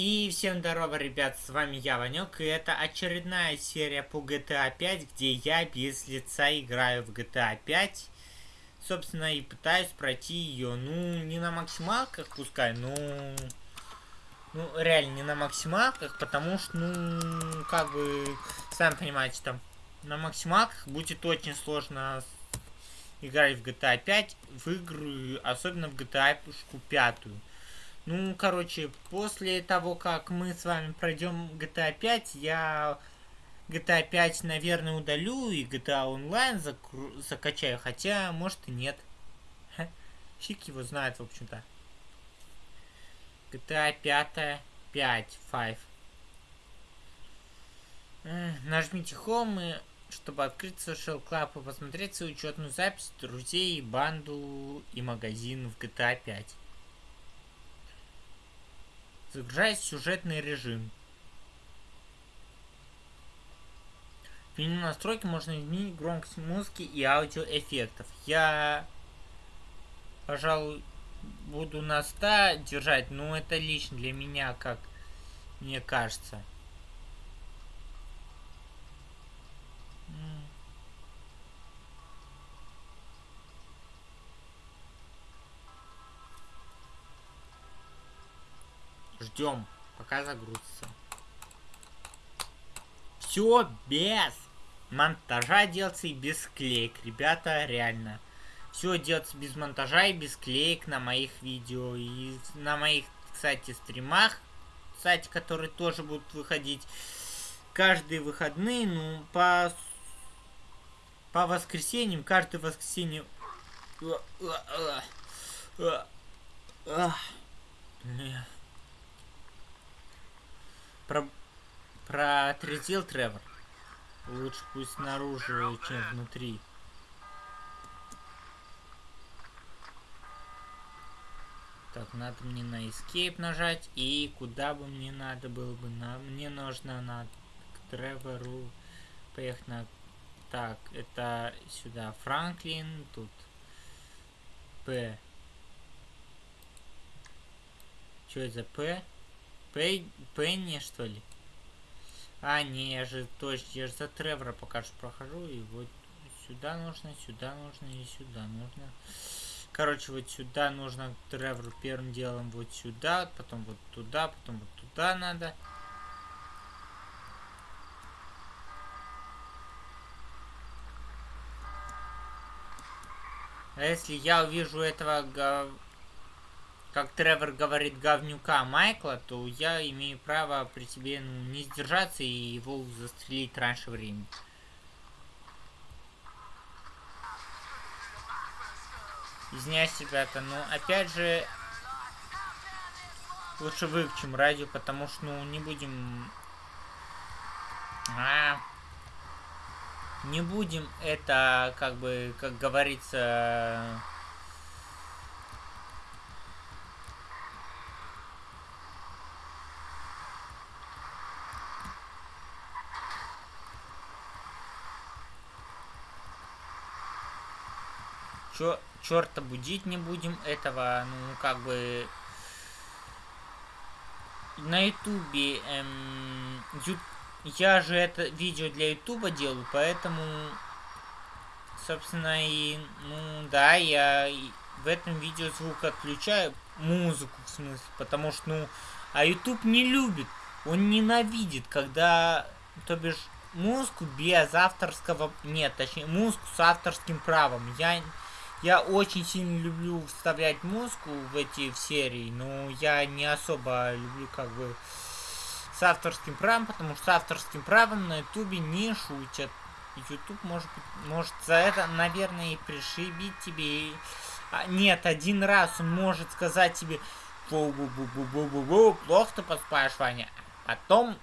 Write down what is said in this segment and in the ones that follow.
И всем здорово, ребят, с вами я, Ванек, и это очередная серия по GTA 5, где я без лица играю в GTA 5. Собственно, и пытаюсь пройти ее, ну, не на максималках, пускай, ну... Ну, реально, не на максималках, потому что, ну, как бы, сами понимаете, там, на максималках будет очень сложно играть в GTA 5, в игры, особенно в GTA 5. Ну, короче, после того, как мы с вами пройдем GTA 5, я GTA 5, наверное, удалю и GTA Online закачаю, хотя, может и нет. Ха. Фиг его знает, в общем-то. GTA 5, 5, 5. Нажмите Home, чтобы открыть Social Club и посмотреть свою учетную запись друзей, банду и магазин в GTA 5. Загружать сюжетный режим. В меню настройки можно изменить громкость музыки и аудиоэффектов. Я, пожалуй, буду на 100 держать, но это лично для меня, как мне кажется. Ждем, пока загрузится. Все без монтажа делается и без клеек. Ребята, реально. Все делается без монтажа и без клеек на моих видео. И на моих, кстати, стримах, кстати, которые тоже будут выходить каждые выходные, ну, по, по воскресеньям, каждое воскресенье... Блин. Про... Протрезвел Тревор. Лучше пусть снаружи, чем внутри. Так, надо мне на Escape нажать. И куда бы мне надо было бы? На... Мне нужно на к Тревору поехать на... Так, это сюда Франклин, тут П. Что это за П? Пей... Пенни, что ли? А, не, я же точно, я же за Тревора пока что прохожу, и вот сюда нужно, сюда нужно и сюда нужно. Короче, вот сюда нужно Тревору первым делом вот сюда, потом вот туда, потом вот туда надо. А если я увижу этого как Тревор говорит, говнюка Майкла, то я имею право при себе ну, не сдержаться и его застрелить раньше времени. Извиняюсь, ребята, но опять же лучше выключим радио, потому что ну не будем... А, не будем это, как бы, как говорится, Чё, черта будить не будем этого, ну, как бы... На ютубе, эм, ю... я же это видео для ютуба делаю, поэтому, собственно, и, ну, да, я в этом видео звук отключаю, музыку, в смысле, потому что, ну, а YouTube не любит, он ненавидит, когда, то бишь, музыку без авторского, нет, точнее, музыку с авторским правом. Я я очень сильно люблю вставлять музыку в эти в серии, но я не особо люблю как бы с авторским правом, потому что с авторским правом на ютубе не шутят. Ютуб может может за это, наверное, и пришибить тебе. А, нет, один раз он может сказать тебе бу бу бу бу бу бу плохо ты поспаешь, Ваня. Потом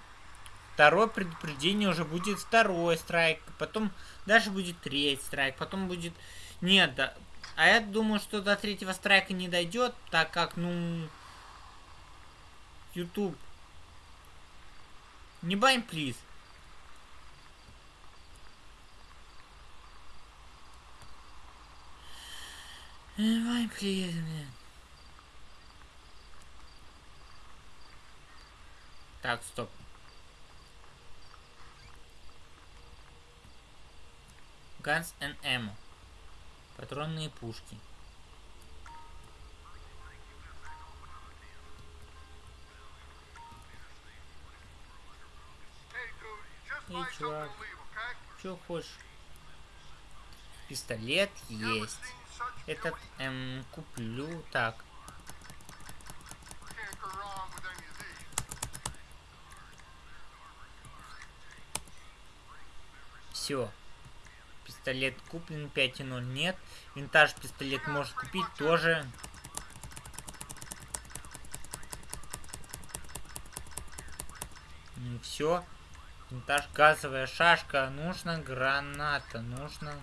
второе предупреждение уже будет второй страйк, потом даже будет третий страйк, потом будет... Нет, да, а я думаю, что до третьего страйка не дойдет, так как, ну... YouTube. Не бань, please. Не бань, please, блин. Так, стоп. Guns and Ammo. Патронные пушки. Эй, чувак, что хочешь? Пистолет есть. Этот эм, куплю. Так. Все. Пистолет куплен 5.0 нет. Винтаж пистолет может купить тоже. Ну все. Винтаж газовая шашка. Нужно граната. Нужно...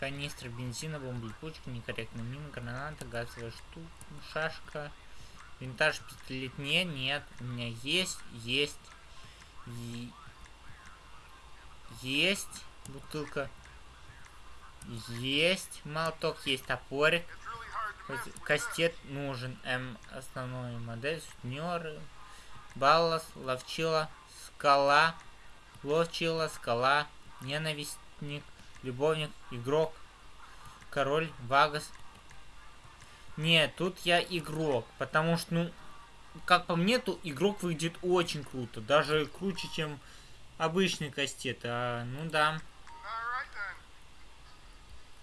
Канистра бензина, бомба липучка, некорректно мина, граната, газовая штука, шашка. Винтаж пистолет не, нет. У меня есть, есть. Есть бутылка. Есть молоток, есть топорик. Кастет нужен. М. Основной модель. Сутнеры. Баллас. Ловчила. Скала. Ловчила. Скала. Ненавистник. Любовник. Игрок. Король. Вагас. Нет, тут я игрок. Потому что, ну, как по мне, то игрок выглядит очень круто. Даже круче, чем обычный кастет. А, ну да.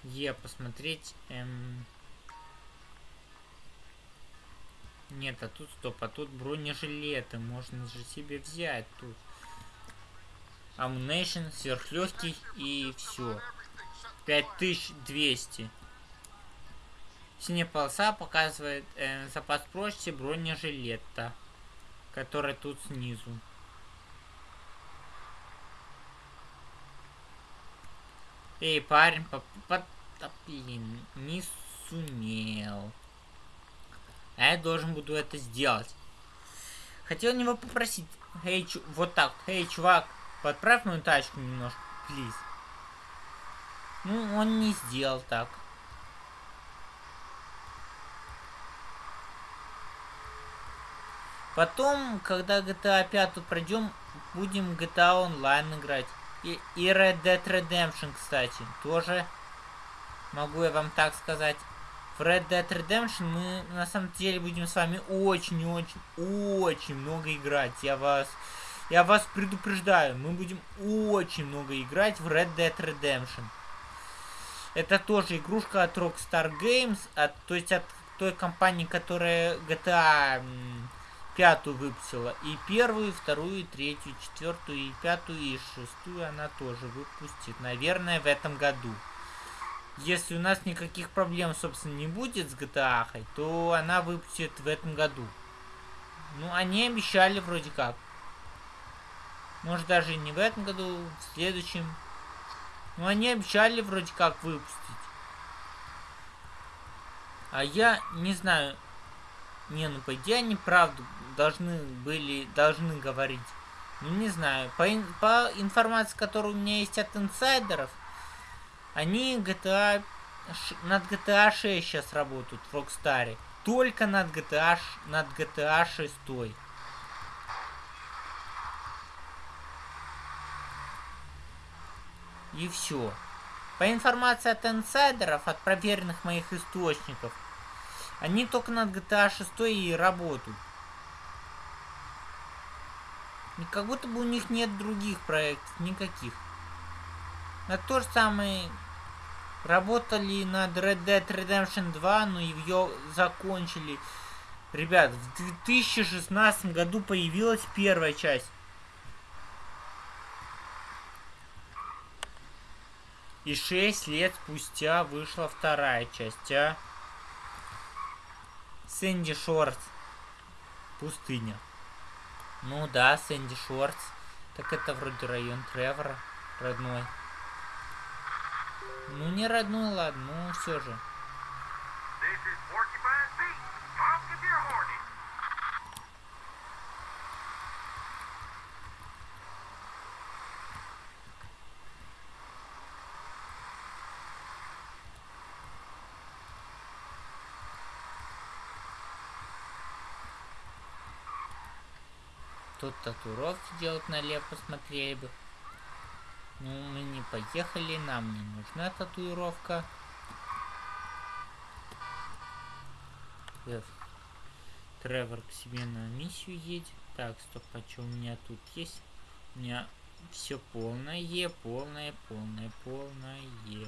Е, посмотреть. Эм... Нет, а тут стоп, а тут бронежилеты. Можно же себе взять тут. Ammunition, сверхлегкий и все. 5200. Синяя полоса показывает э, запас прочности бронежилета, который тут снизу. Эй, парень, по, не сумел. А я должен буду это сделать. Хотел него попросить. Эй, чу вот так. Эй, чувак, подправь мою тачку немножко, плиз. Ну, он не сделал так. Потом, когда GTA 5 пройдем, будем GTA Online играть. И, и Red Dead Redemption, кстати, тоже могу я вам так сказать. В Red Dead Redemption мы на самом деле будем с вами очень-очень-очень много играть. Я вас, я вас предупреждаю, мы будем очень много играть в Red Dead Redemption. Это тоже игрушка от Rockstar Games, от, то есть от той компании, которая GTA пятую выпустила. И первую, и вторую, и третью, и четвертую, и пятую, и шестую она тоже выпустит. Наверное, в этом году. Если у нас никаких проблем, собственно, не будет с GTA, то она выпустит в этом году. Ну, они обещали вроде как. Может, даже не в этом году, в следующем. Но они обещали вроде как выпустить. А я не знаю. Не, ну по идее они правду должны были, должны говорить. Ну, не знаю. По, по информации, которая у меня есть от инсайдеров, они GTA, над GTA 6 сейчас работают в Rockstar. Только над GTA, над GTA 6. И все. По информации от инсайдеров, от проверенных моих источников, они только над GTA 6 и работают. Как будто бы у них нет других проектов, никаких. На то же самое работали над Red Dead Redemption 2, но ее закончили. Ребят, в 2016 году появилась первая часть. И 6 лет спустя вышла вторая часть, а? Сэнди Шортс. Пустыня. Ну да, Сэнди Шортс. Так это вроде район Тревора. Родной. Ну не родной, ладно, ну все же. Тут татуировки делать налево посмотрели бы. Ну, мы не поехали, нам не нужна татуировка. F. Тревор к себе на миссию едет. Так, стоп, а что у меня тут есть? У меня все полное, полное, полное, полное.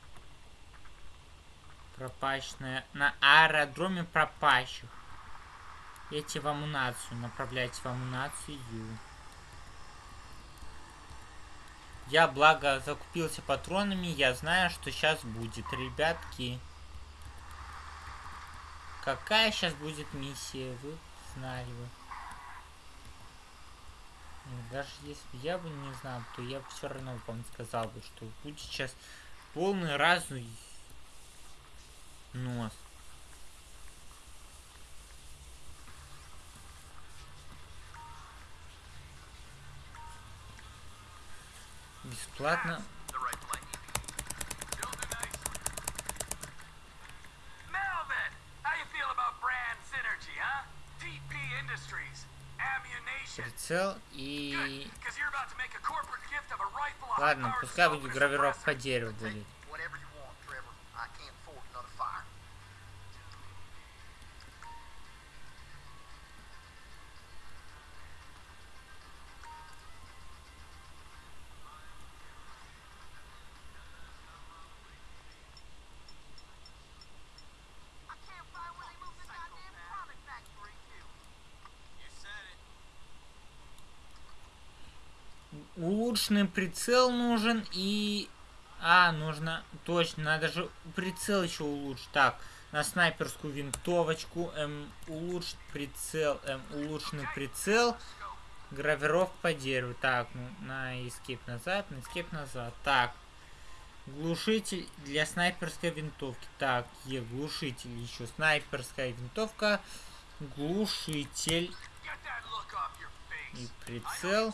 Пропащная. На аэродроме пропащих. Эти в амунацию. Направляйте в амунацию. Я, благо, закупился патронами. Я знаю, что сейчас будет, ребятки. Какая сейчас будет миссия? Вы знали бы. Даже если я бы не знал, то я бы все равно вам сказал бы, что будет сейчас полный разный нос. Бесплатно. Прицел и... Ладно, пускай будет гравировка дерева будет. Улучшенный прицел нужен и... А, нужно... Точно, надо же прицел еще улучшить. Так, на снайперскую винтовочку. М, улучшить прицел. М, улучшенный прицел. Гравировка по дереву. Так, ну, на escape назад, на escape назад. Так. Глушитель для снайперской винтовки. Так, Е, глушитель еще. Снайперская винтовка. Глушитель. И прицел.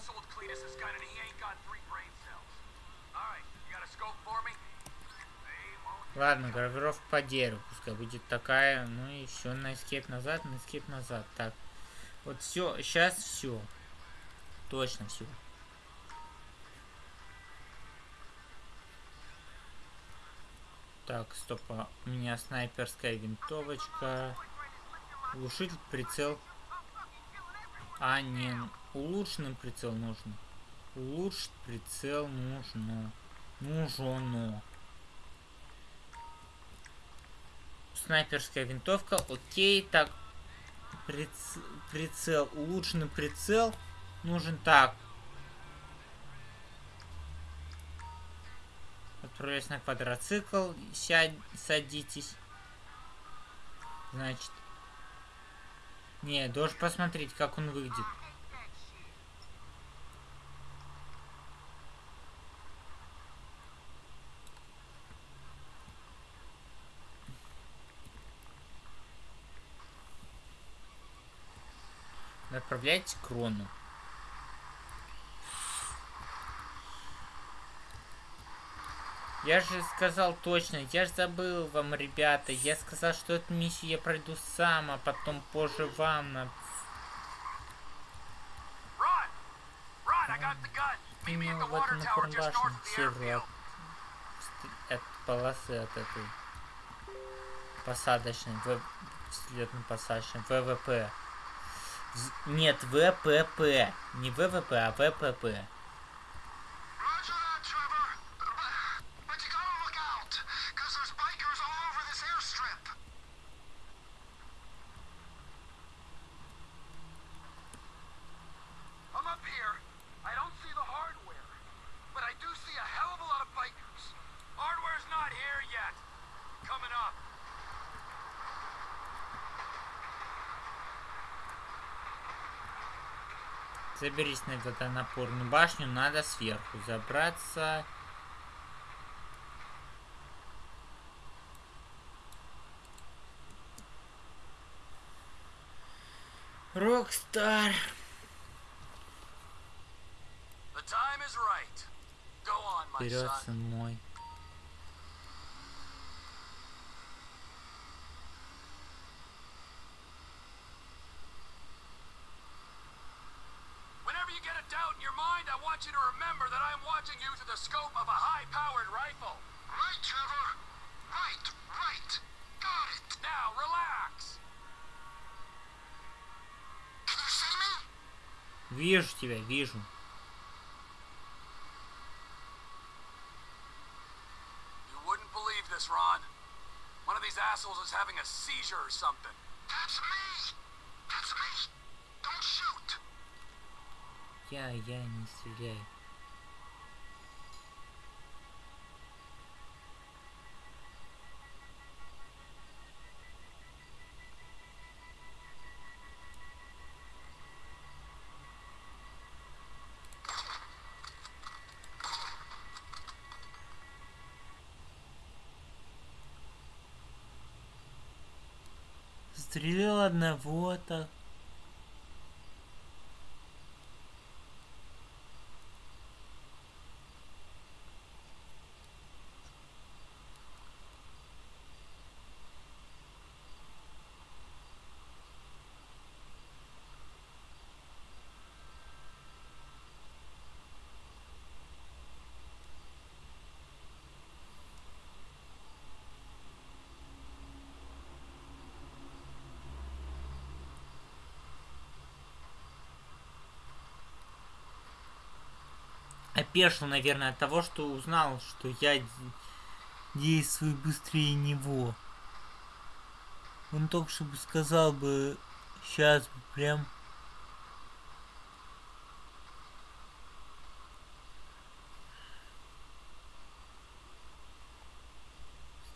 Ладно, гравировка по дереву, пускай будет такая. Ну и все, на эскейп назад, на эскейп назад. Так, вот все, сейчас все. Точно все. Так, стоп, а у меня снайперская винтовочка. Глушитель, прицел. А, не, улучшенный прицел нужно. Улучшить прицел нужно. Нужно. Снайперская винтовка. Окей, так. Приц... Прицел. Улучшенный прицел. Нужен так. Отправляюсь на квадроцикл. Сядь, садитесь. Значит. Не, должен посмотреть, как он выглядит. Отправляйте крону. Я же сказал точно, я же забыл вам, ребята. Я сказал, что эту миссию я пройду сам, а потом позже вам на... Вот на формбашне северу от, от полосы от этой посадочной, взлетно-посадочной, ВВП. Нет, ВПП. Не ВВП, а ВПП. Заберись на водонапорную башню, надо сверху забраться. Rockstar. Вперед, сын мой. I'm watching you through the scope of a high-powered rifle. Right, Trevor. Right, right. Got it. Now, relax. Can you see me? Вижу тебя, вижу. You wouldn't believe this, Ron. One of these assholes is having a seizure or something. That's me. That's me. Don't shoot. Я, я не стреляю. Стрелял одного так. Опешил, наверное, от того, что узнал, что я действую быстрее него. Он только чтобы сказал бы, сейчас бы прям...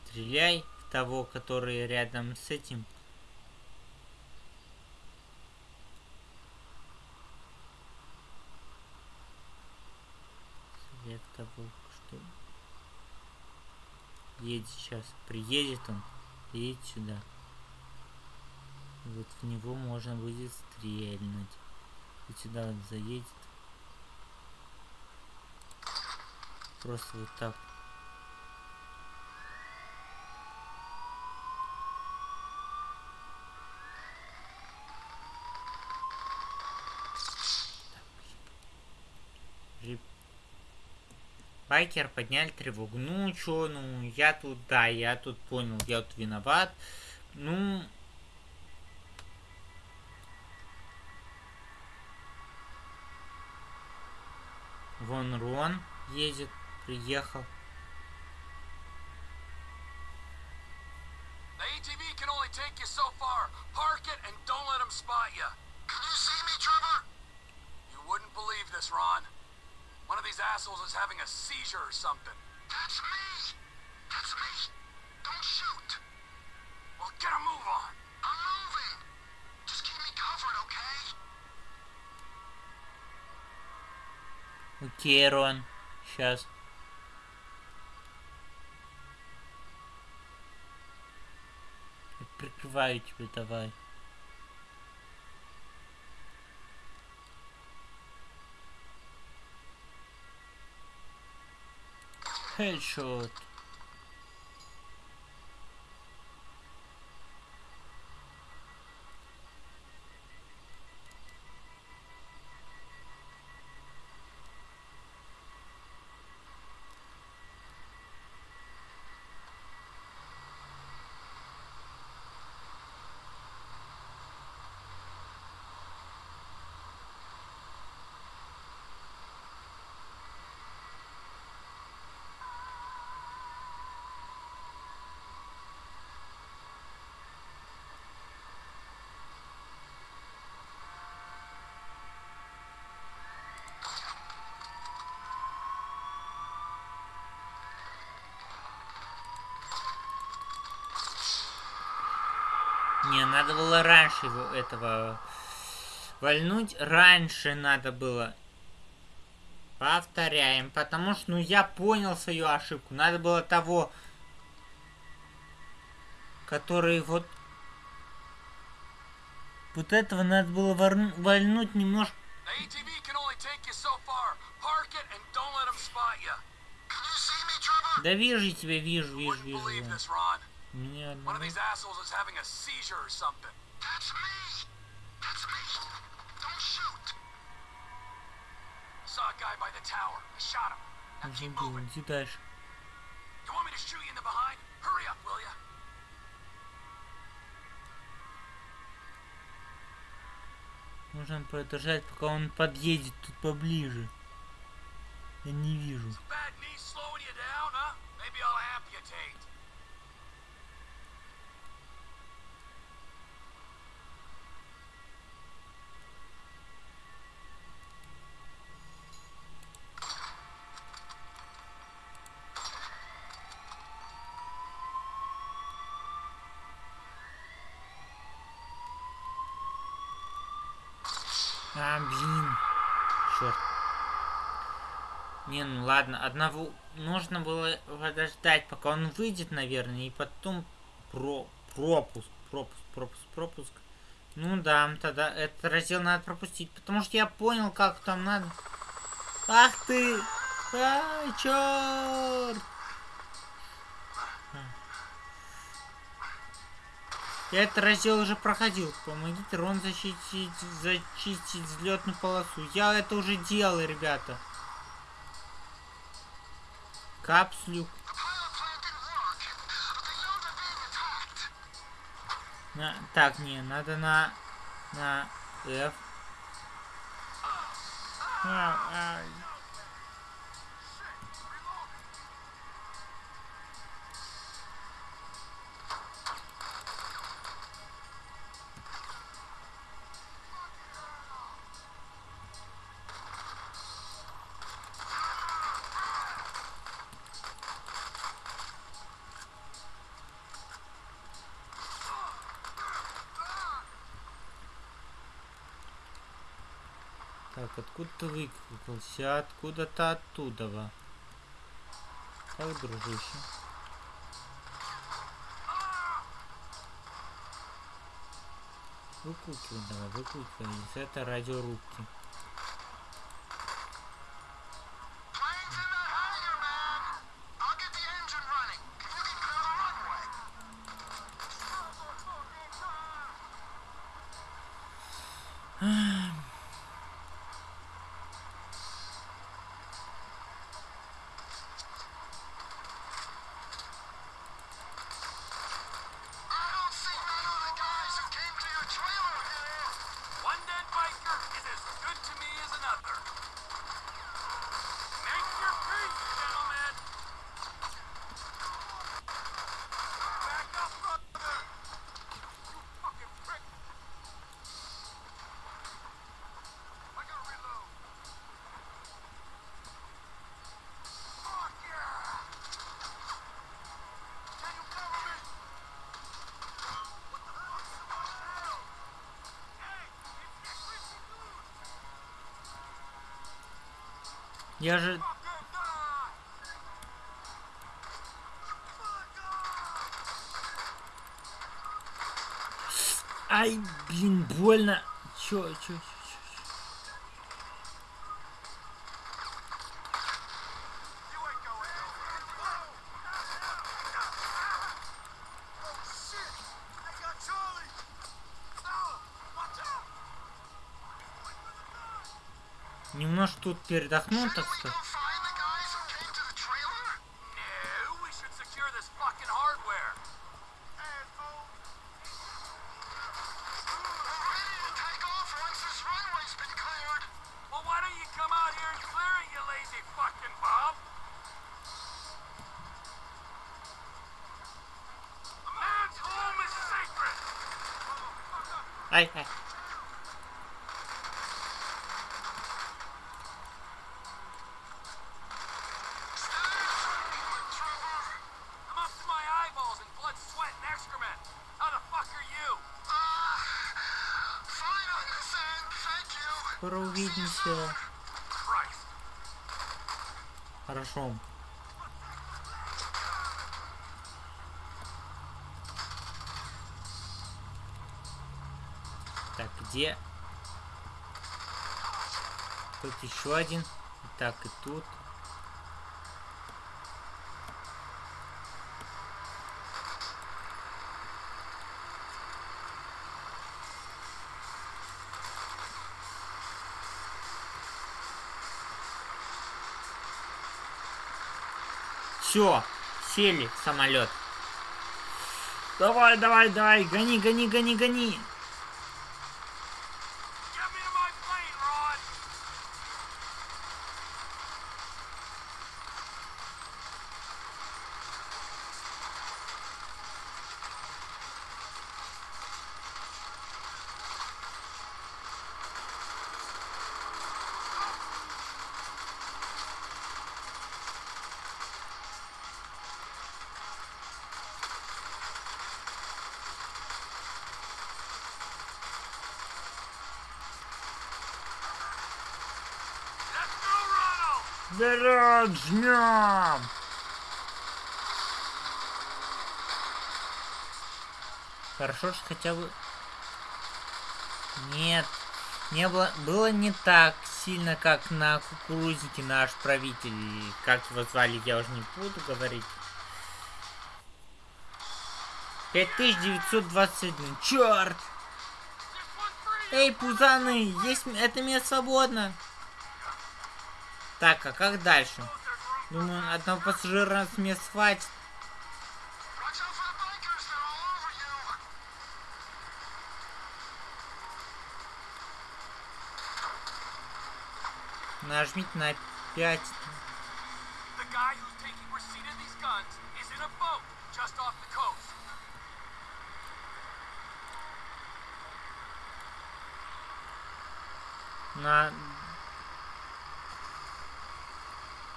Стреляй в того, который рядом с этим. Того, что едет сейчас. Приедет он, едет сюда. вот в него можно будет стрельнуть. И сюда он заедет. Просто вот так. Байкер подняли тревогу. Ну, чё, ну, я тут, да, я тут понял, я тут виноват. Ну... Вон Рон едет, приехал. Or something. That's me! That's me! Don't shoot! Well, get a move on! I'm moving! Just keep me covered, okay? Окей, Рон. Сейчас. Прикрываю тебя, давай. Headshot. Не, надо было раньше его, этого Вальнуть раньше надо было. Повторяем, потому что, ну, я понял свою ошибку. Надо было того, который вот... Вот этого надо было вальнуть немножко. Да вижу тебя, вижу, вижу, вижу. Меня одного... Saw a guy by the tower. I shot him. Now keep moving. Иди дальше. You want me to shoot you in the behind? Hurry up, will ya? Нужно продолжать, пока он подъедет тут поближе. Я не вижу. А, блин. Черт. Не, ну ладно. Одного нужно было подождать, пока он выйдет, наверное, и потом про пропуск, пропуск, пропуск, пропуск. Ну да, тогда этот раздел надо пропустить, потому что я понял, как там надо. Ах ты! Ай, черт! Я этот раздел уже проходил. Помогите Рон защитить, зачистить взлетную полосу. Я это уже делал, ребята. Капслюк. На, так, не, надо на... На F. А, а, Так, откуда ты выкрутился? Откуда-то оттуда. Так, дружище. Выкручивай давай, выкручивай. Это радиорубки. Я же... Ай, блин, больно. Чё, чё, чё? Немножко тут передохну, так сказать. Скоро увидимся. Хорошо. Так, где? Тут еще один. Так, и тут. Все, сели самолет. Давай, давай, давай, гони, гони, гони, гони. Вперед, жмем! Хорошо, что хотя бы... Нет, не было, было не так сильно, как на кукурузнике наш правитель. Как его звали, я уже не буду говорить. 5921. Черт! Эй, пузаны, есть это место свободно. Так, а как дальше? Думаю, одного пассажира с мест хватит. Нажмите на 5. На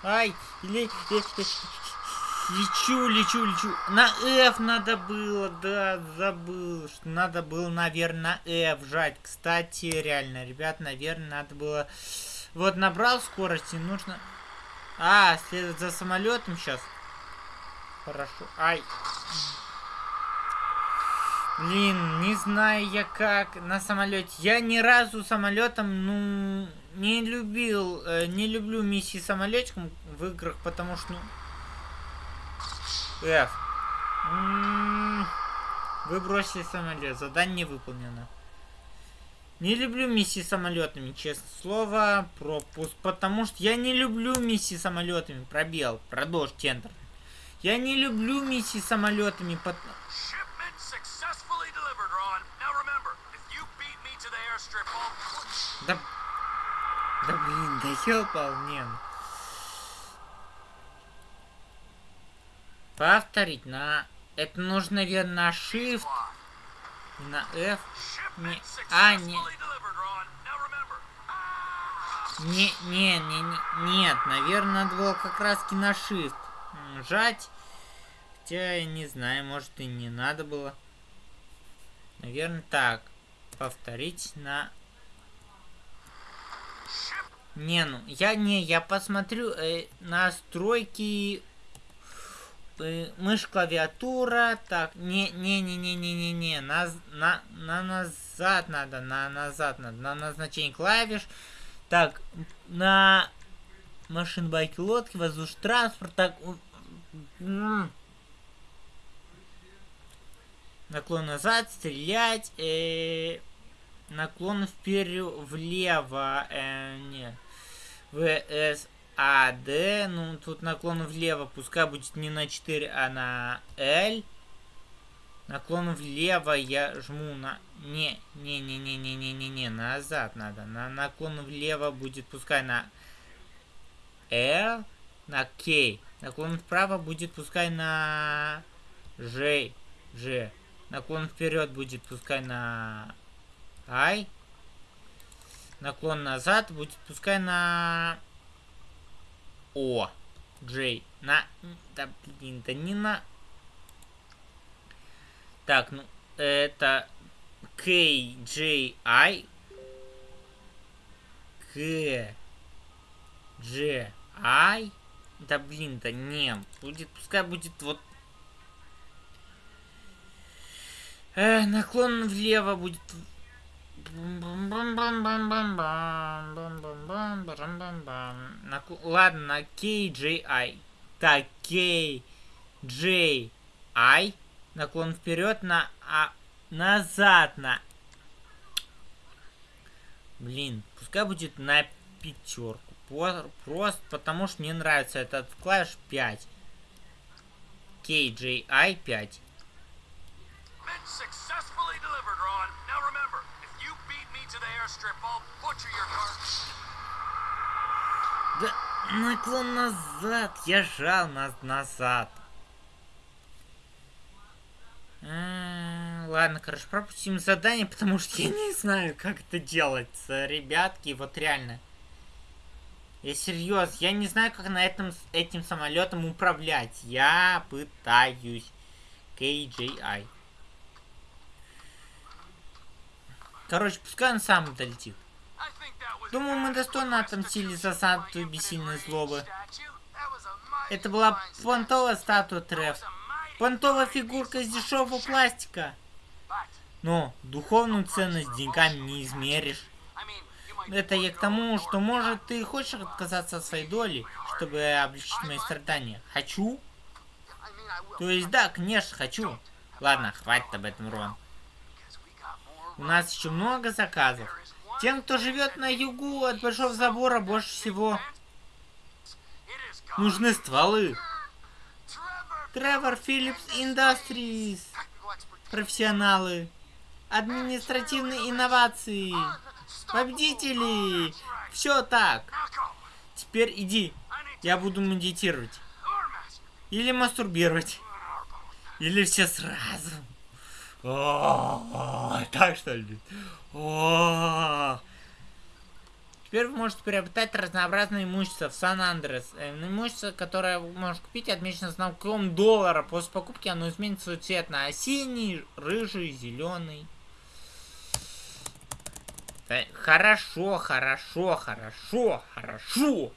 Ай, ле, ле, лечу, лечу, лечу. На F надо было, да, забыл. Что надо было, наверное, на F жать. Кстати, реально, ребят, наверное, надо было... Вот набрал скорости, нужно... А, следовать за самолетом сейчас. Хорошо. Ай. Блин, не знаю я как на самолете. Я ни разу самолетом, ну, не любил, э, не люблю миссии самолетиком в играх, потому что, ну... F. М -м вы бросили самолет, задание не выполнено. Не люблю миссии самолетами, честное слово, пропуск, потому что я не люблю миссии самолетами, пробел, продолжь, центр. Я не люблю миссии самолетами, потому... да блин, да ёпал, нет. Повторить на... Это нужно, наверное, на Shift. На F. Не... А, не... Не, не, не, не, нет, наверное, надо было как раз на Shift жать. Хотя, я не знаю, может и не надо было. Наверное, так. Повторить на не, ну, я не, я посмотрю э, настройки э, мышь клавиатура. Так, не, не, не, не, не, не, не, на, на, на назад надо, на назад надо, на назначение клавиш. Так, на машин, байки, лодки, воздушный транспорт, так, наклон назад, стрелять, э, наклон вперед, влево, э, нет. VSAD. Ну, тут наклон влево. Пускай будет не на 4, а на L. Наклон влево я жму на... Не, не, не, не, не, не, не, не, назад надо. На наклон влево будет пускай на L, на K. Наклон вправо будет пускай на J, G. Наклон вперед будет пускай на I. Наклон назад будет пускай на О. Джей. На... Да, блин, да не на... Так, ну, это KJI. К, G, I. Да блин, да не. Будет, пускай будет вот... Э, наклон влево будет... Ладно, KJI. Так, KJI. Наклон вперед на... А, назад на... Блин, пускай будет на пятерку. Просто потому что мне нравится этот клавиш 5. KJI 5. Да, наклон назад. Я жал нас назад. Ладно, короче, пропустим задание, потому что я не знаю, как это делается, ребятки, вот реально. Я серьезно, я не знаю, как на этом этим самолетом управлять. Я пытаюсь. KJI. Короче, пускай он сам долетит. Думаю, мы достойно отомстили за статую бессильной злобы. Это была понтовая статуя Треф. Понтовая фигурка из дешевого пластика. Но духовную ценность деньгами не измеришь. Это я к тому, что может ты хочешь отказаться от своей доли, чтобы облегчить мои страдания. Хочу? То есть да, конечно, хочу. Ладно, хватит об этом, Рон. У нас еще много заказов. Тем, кто живет на югу от Большого Забора, больше всего нужны стволы. Тревор Филлипс Industries. Профессионалы. Административные инновации. Победители! Все так. Теперь иди. Я буду медитировать. Или мастурбировать. Или все сразу. Так что ли? Теперь вы можете приобретать разнообразное имущество в Сан-Андрес. Э, имущество, которое вы можете купить, отмечено знаком доллара. После покупки оно изменит свой цвет на синий, рыжий, зеленый. Да, хорошо, хорошо, хорошо, хорошо.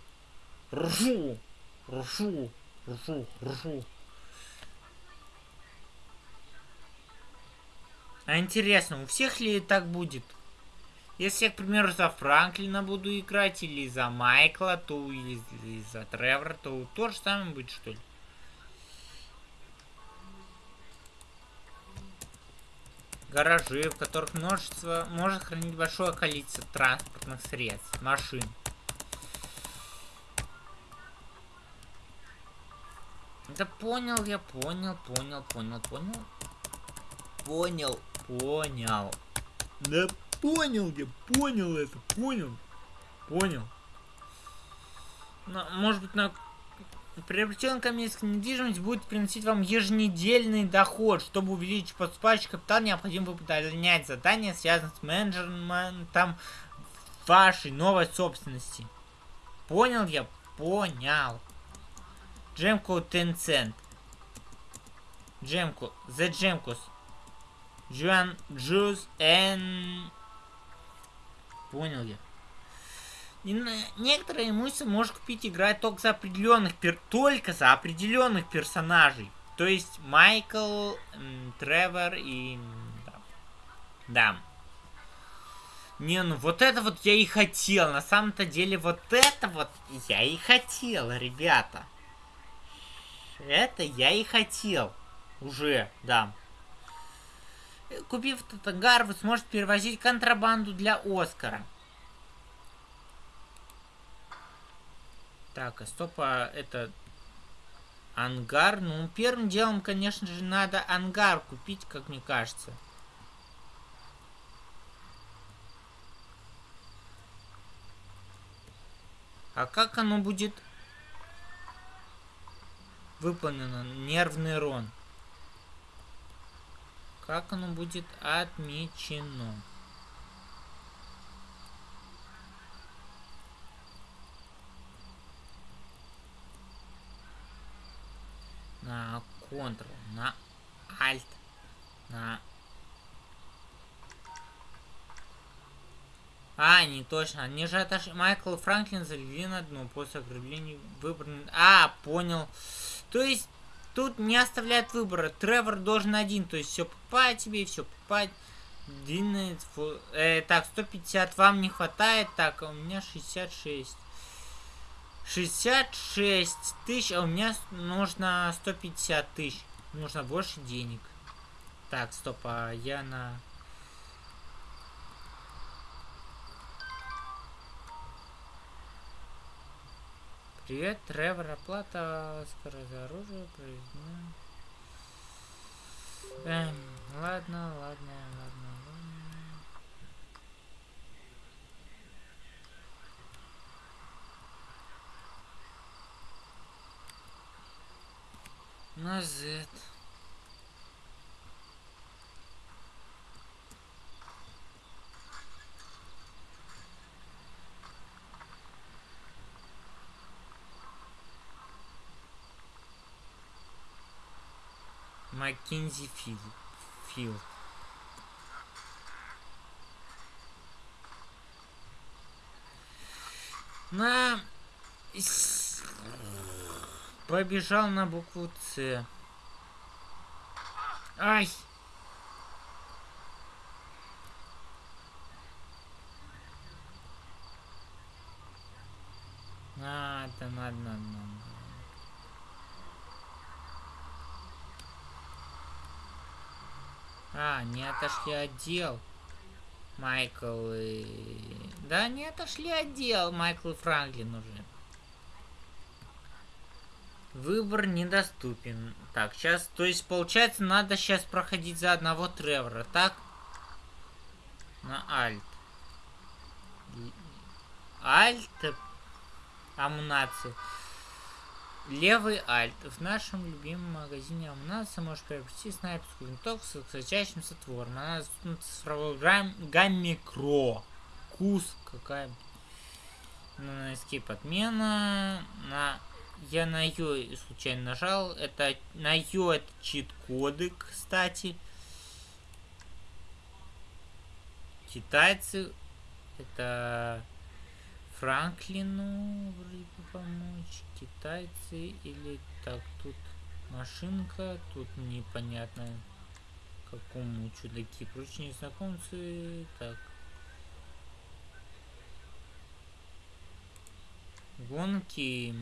Ржу, ржу, ржу, ржу. А интересно, у всех ли так будет? Если я, к примеру, за Франклина буду играть, или за Майкла, то или, или за Тревора, то то же самое будет, что ли? гаражи, в которых множество может хранить большое количество транспортных средств, машин. Да понял я, понял, понял, понял, понял. Понял, понял. Да понял я, понял это, понял. Понял. Но, может быть, на Приобретенная коммерческая недвижимость будет приносить вам еженедельный доход. Чтобы увеличить поступающий капитал, необходимо выполнять задания, связанные с менеджментом вашей новой собственности. Понял я? Понял. Джемку Tencent. Джемку. The Джемкус. Juan Juice and... Понял я. И некоторые имущество можешь купить играть только за определенных пер... только за определенных персонажей. То есть Майкл, Тревор и... Да. да. Не, ну вот это вот я и хотел. На самом-то деле вот это вот я и хотел, ребята. Это я и хотел. Уже, да. Купив этот ангар, вы сможете перевозить контрабанду для Оскара. Так, а стоп, а это ангар? Ну, первым делом, конечно же, надо ангар купить, как мне кажется. А как оно будет выполнено? Нервный рон. Как оно будет отмечено? на Ctrl, на Alt, на А, не точно. Они же отошли. Майкл и Франклин залегли на дно после ограбления выбраны. А, понял. То есть тут не оставляют выбора. Тревор должен один. То есть все покупать тебе, все покупать. Длинный... Э, так, 150 вам не хватает. Так, а у меня 66. 66 тысяч, а у меня нужно 150 тысяч. Нужно больше денег. Так, стоп, а я на... Привет, Тревор, оплата скорость оружия произведена. Эм, ладно, ладно, ладно, ладно. На Z. Маккензи Филд. Филд. На... Побежал на букву С. Ай! Надо, надо, надо, надо. А, не отошли отдел. Майкл и... Да, не отошли отдел. Майкл и Франклин уже. Выбор недоступен. Так, сейчас, то есть, получается, надо сейчас проходить за одного Тревора, так? На Альт. Альт. Амунация. Левый альт. В нашем любимом магазине Амунаса можешь приобрести снайперскую винтовку с сочащимся твором. Она в цифровой гамме Кро. Кус какая. На escape отмена. На... Я на ее случайно нажал. Это на ее это чит-коды, кстати. Китайцы. Это Франклину вроде бы помочь. Китайцы или так, тут машинка, тут непонятно какому чудаки. Прочные знакомцы. Так. Гонки.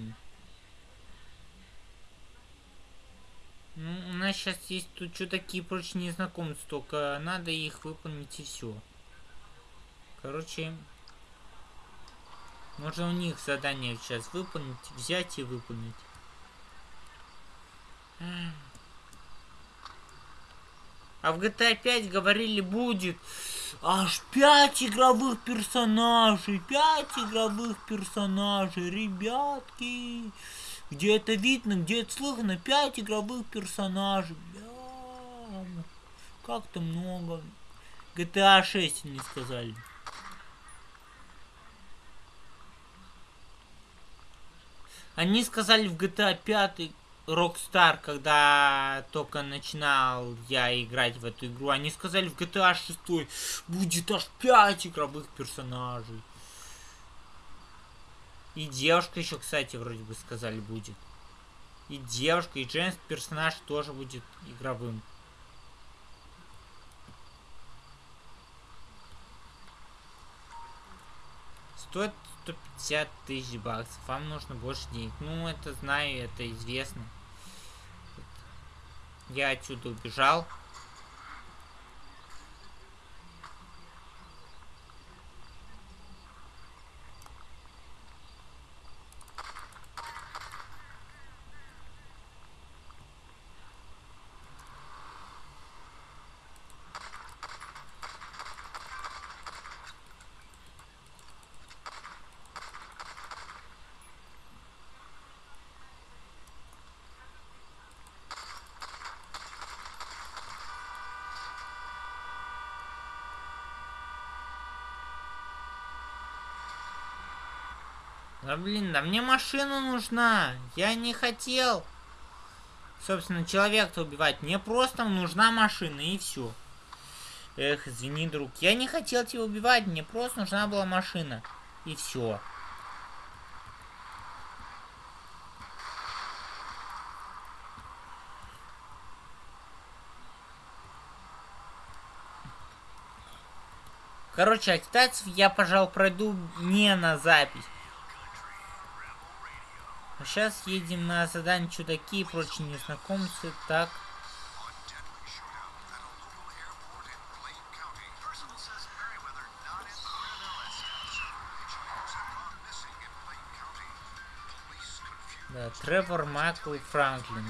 Ну, у нас сейчас есть тут чудаки прочные знакомцы, только надо их выполнить и все. Короче, можно у них задание сейчас выполнить, взять и выполнить. А в GTA 5 говорили будет аж 5 игровых персонажей. 5 игровых персонажей, ребятки. Где это видно, где это слышно, 5 игровых персонажей. Бля, как-то много. GTA 6 не сказали. Они сказали в GTA 5 Rockstar, когда только начинал я играть в эту игру, они сказали в GTA 6 будет аж 5 игровых персонажей. И девушка еще, кстати, вроде бы сказали будет. И девушка, и женский персонаж тоже будет игровым. Стоит 150 тысяч баксов. Вам нужно больше денег. Ну, это знаю, это известно. Я отсюда убежал. Да блин, да мне машина нужна. Я не хотел. Собственно, человека убивать. Мне просто нужна машина и все. Эх, извини, друг. Я не хотел тебя убивать, мне просто нужна была машина. И все. Короче, а китайцев я, пожалуй, пройду не на запись. Сейчас едем на задание чудаки и прочие незнакомцы. Так. Да, Тревор Майкл Франклин.